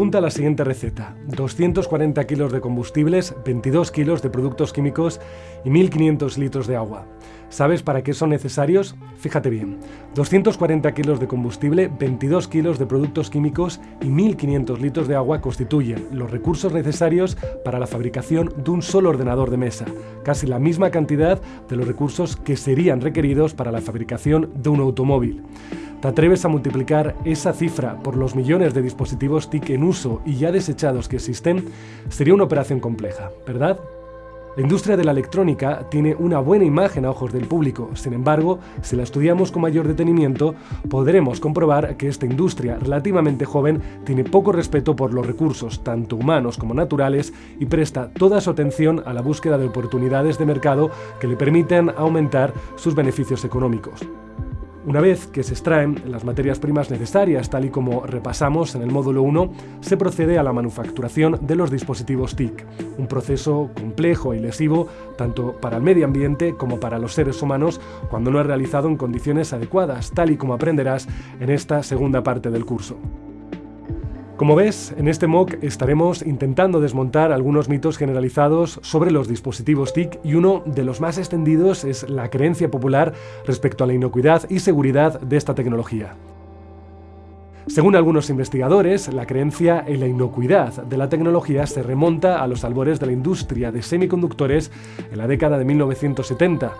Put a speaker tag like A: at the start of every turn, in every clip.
A: Apunta la siguiente receta. 240 kilos de combustibles, 22 kilos de productos químicos y 1.500 litros de agua. ¿Sabes para qué son necesarios? Fíjate bien, 240 kilos de combustible, 22 kilos de productos químicos y 1.500 litros de agua constituyen los recursos necesarios para la fabricación de un solo ordenador de mesa, casi la misma cantidad de los recursos que serían requeridos para la fabricación de un automóvil. ¿Te atreves a multiplicar esa cifra por los millones de dispositivos TIC en uso y ya desechados que existen? Sería una operación compleja, ¿verdad? La industria de la electrónica tiene una buena imagen a ojos del público, sin embargo, si la estudiamos con mayor detenimiento, podremos comprobar que esta industria relativamente joven tiene poco respeto por los recursos, tanto humanos como naturales, y presta toda su atención a la búsqueda de oportunidades de mercado que le permiten aumentar sus beneficios económicos. Una vez que se extraen las materias primas necesarias, tal y como repasamos en el módulo 1, se procede a la manufacturación de los dispositivos TIC, un proceso complejo y lesivo tanto para el medio ambiente como para los seres humanos cuando no es realizado en condiciones adecuadas, tal y como aprenderás en esta segunda parte del curso. Como ves, en este MOOC estaremos intentando desmontar algunos mitos generalizados sobre los dispositivos TIC y uno de los más extendidos es la creencia popular respecto a la inocuidad y seguridad de esta tecnología. Según algunos investigadores, la creencia en la inocuidad de la tecnología se remonta a los albores de la industria de semiconductores en la década de 1970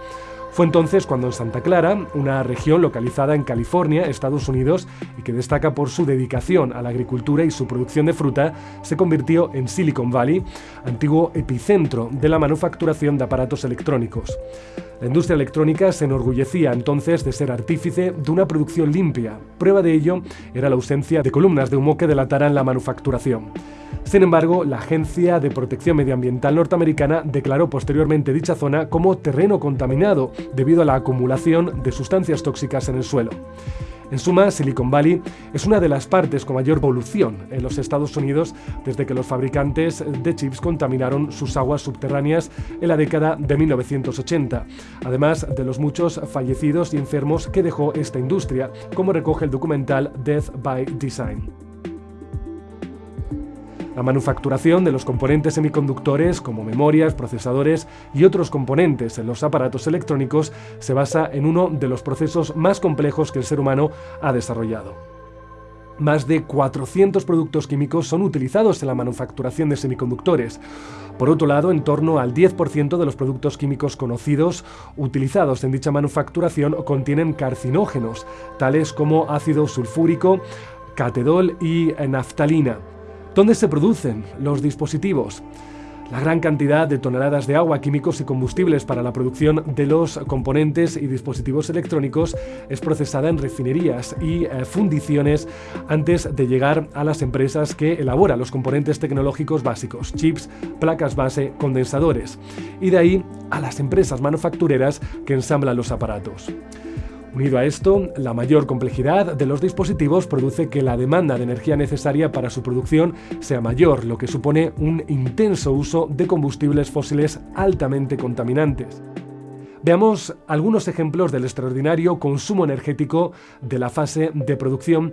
A: fue entonces cuando en Santa Clara, una región localizada en California, Estados Unidos, y que destaca por su dedicación a la agricultura y su producción de fruta, se convirtió en Silicon Valley, antiguo epicentro de la manufacturación de aparatos electrónicos. La industria electrónica se enorgullecía entonces de ser artífice de una producción limpia. Prueba de ello era la ausencia de columnas de humo que delataran la manufacturación. Sin embargo, la Agencia de Protección Medioambiental norteamericana declaró posteriormente dicha zona como terreno contaminado debido a la acumulación de sustancias tóxicas en el suelo. En suma, Silicon Valley es una de las partes con mayor polución en los Estados Unidos desde que los fabricantes de chips contaminaron sus aguas subterráneas en la década de 1980, además de los muchos fallecidos y enfermos que dejó esta industria, como recoge el documental Death by Design. La manufacturación de los componentes semiconductores como memorias, procesadores y otros componentes en los aparatos electrónicos se basa en uno de los procesos más complejos que el ser humano ha desarrollado. Más de 400 productos químicos son utilizados en la manufacturación de semiconductores. Por otro lado, en torno al 10% de los productos químicos conocidos utilizados en dicha manufacturación contienen carcinógenos, tales como ácido sulfúrico, catedol y naftalina. ¿Dónde se producen los dispositivos? La gran cantidad de toneladas de agua, químicos y combustibles para la producción de los componentes y dispositivos electrónicos es procesada en refinerías y eh, fundiciones antes de llegar a las empresas que elaboran los componentes tecnológicos básicos, chips, placas base, condensadores, y de ahí a las empresas manufactureras que ensamblan los aparatos. Unido a esto, la mayor complejidad de los dispositivos produce que la demanda de energía necesaria para su producción sea mayor, lo que supone un intenso uso de combustibles fósiles altamente contaminantes. Veamos algunos ejemplos del extraordinario consumo energético de la fase de producción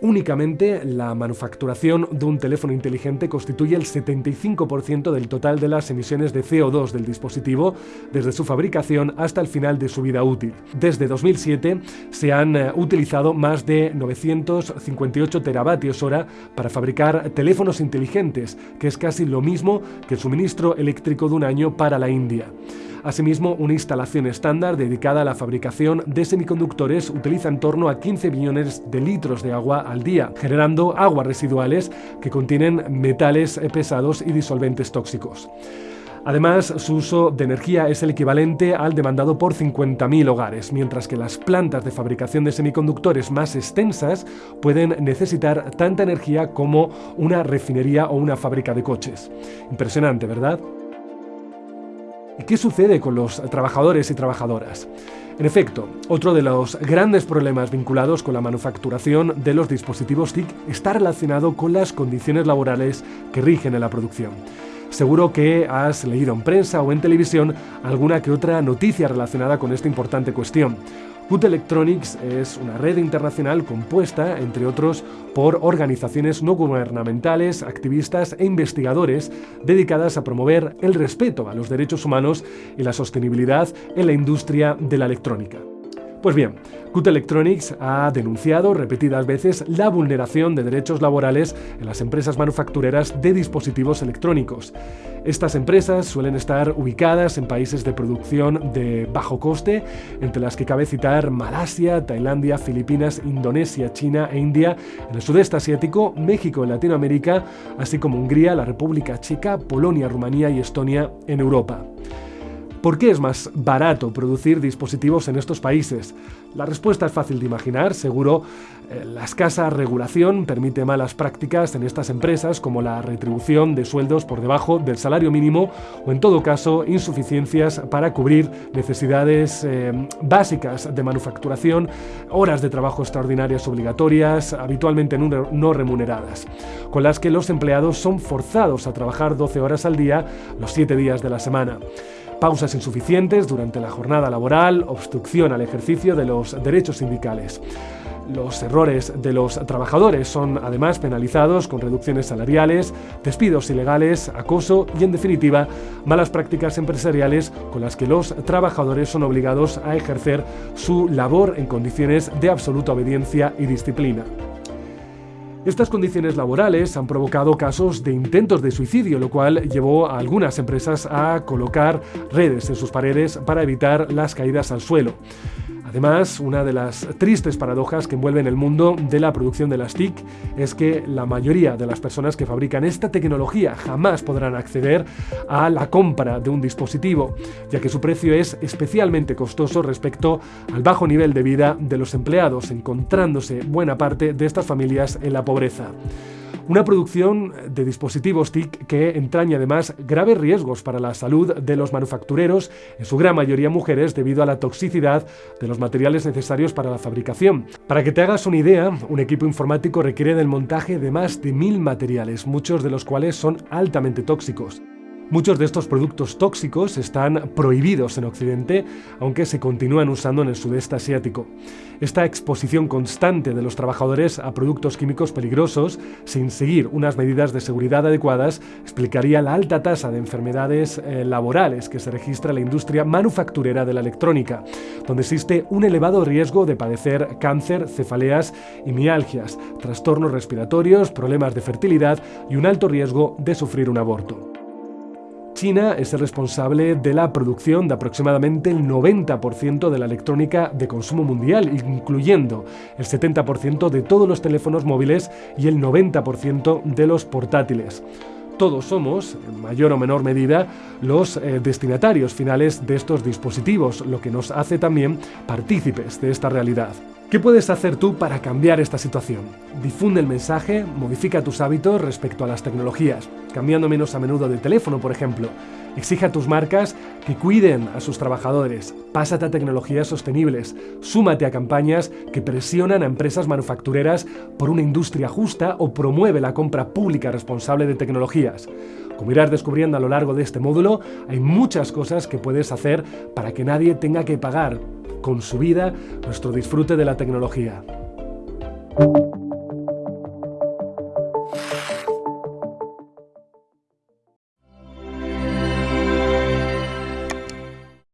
A: Únicamente la manufacturación de un teléfono inteligente constituye el 75% del total de las emisiones de CO2 del dispositivo desde su fabricación hasta el final de su vida útil. Desde 2007 se han eh, utilizado más de 958 teravatios hora para fabricar teléfonos inteligentes, que es casi lo mismo que el suministro eléctrico de un año para la India. Asimismo, una instalación estándar dedicada a la fabricación de semiconductores utiliza en torno a 15 millones de litros de agua al día, generando aguas residuales que contienen metales pesados y disolventes tóxicos. Además, su uso de energía es el equivalente al demandado por 50.000 hogares, mientras que las plantas de fabricación de semiconductores más extensas pueden necesitar tanta energía como una refinería o una fábrica de coches. Impresionante, ¿verdad? ¿Y qué sucede con los trabajadores y trabajadoras? En efecto, otro de los grandes problemas vinculados con la manufacturación de los dispositivos TIC está relacionado con las condiciones laborales que rigen en la producción. Seguro que has leído en prensa o en televisión alguna que otra noticia relacionada con esta importante cuestión. Good Electronics es una red internacional compuesta, entre otros, por organizaciones no gubernamentales, activistas e investigadores dedicadas a promover el respeto a los derechos humanos y la sostenibilidad en la industria de la electrónica. Pues bien, Cut Electronics ha denunciado repetidas veces la vulneración de derechos laborales en las empresas manufactureras de dispositivos electrónicos. Estas empresas suelen estar ubicadas en países de producción de bajo coste, entre las que cabe citar Malasia, Tailandia, Filipinas, Indonesia, China e India, en el sudeste asiático, México en Latinoamérica, así como Hungría, la República Checa, Polonia, Rumanía y Estonia en Europa. ¿Por qué es más barato producir dispositivos en estos países? La respuesta es fácil de imaginar, seguro. Eh, la escasa regulación permite malas prácticas en estas empresas como la retribución de sueldos por debajo del salario mínimo o en todo caso insuficiencias para cubrir necesidades eh, básicas de manufacturación, horas de trabajo extraordinarias obligatorias, habitualmente no remuneradas, con las que los empleados son forzados a trabajar 12 horas al día los 7 días de la semana. Pausas insuficientes durante la jornada laboral, obstrucción al ejercicio de los derechos sindicales. Los errores de los trabajadores son además penalizados con reducciones salariales, despidos ilegales, acoso y en definitiva malas prácticas empresariales con las que los trabajadores son obligados a ejercer su labor en condiciones de absoluta obediencia y disciplina. Estas condiciones laborales han provocado casos de intentos de suicidio, lo cual llevó a algunas empresas a colocar redes en sus paredes para evitar las caídas al suelo. Además, una de las tristes paradojas que envuelven el mundo de la producción de las TIC es que la mayoría de las personas que fabrican esta tecnología jamás podrán acceder a la compra de un dispositivo, ya que su precio es especialmente costoso respecto al bajo nivel de vida de los empleados, encontrándose buena parte de estas familias en la pobreza. Una producción de dispositivos TIC que entraña además graves riesgos para la salud de los manufactureros, en su gran mayoría mujeres, debido a la toxicidad de los materiales necesarios para la fabricación. Para que te hagas una idea, un equipo informático requiere del montaje de más de mil materiales, muchos de los cuales son altamente tóxicos. Muchos de estos productos tóxicos están prohibidos en Occidente, aunque se continúan usando en el sudeste asiático. Esta exposición constante de los trabajadores a productos químicos peligrosos, sin seguir unas medidas de seguridad adecuadas, explicaría la alta tasa de enfermedades eh, laborales que se registra en la industria manufacturera de la electrónica, donde existe un elevado riesgo de padecer cáncer, cefaleas y mialgias, trastornos respiratorios, problemas de fertilidad y un alto riesgo de sufrir un aborto. China es el responsable de la producción de aproximadamente el 90% de la electrónica de consumo mundial, incluyendo el 70% de todos los teléfonos móviles y el 90% de los portátiles. Todos somos, en mayor o menor medida, los eh, destinatarios finales de estos dispositivos, lo que nos hace también partícipes de esta realidad. ¿Qué puedes hacer tú para cambiar esta situación? Difunde el mensaje, modifica tus hábitos respecto a las tecnologías, cambiando menos a menudo de teléfono, por ejemplo. Exige a tus marcas que cuiden a sus trabajadores, pásate a tecnologías sostenibles, súmate a campañas que presionan a empresas manufactureras por una industria justa o promueve la compra pública responsable de tecnologías. Como irás descubriendo a lo largo de este módulo, hay muchas cosas que puedes hacer para que nadie tenga que pagar con su vida nuestro disfrute de la tecnología.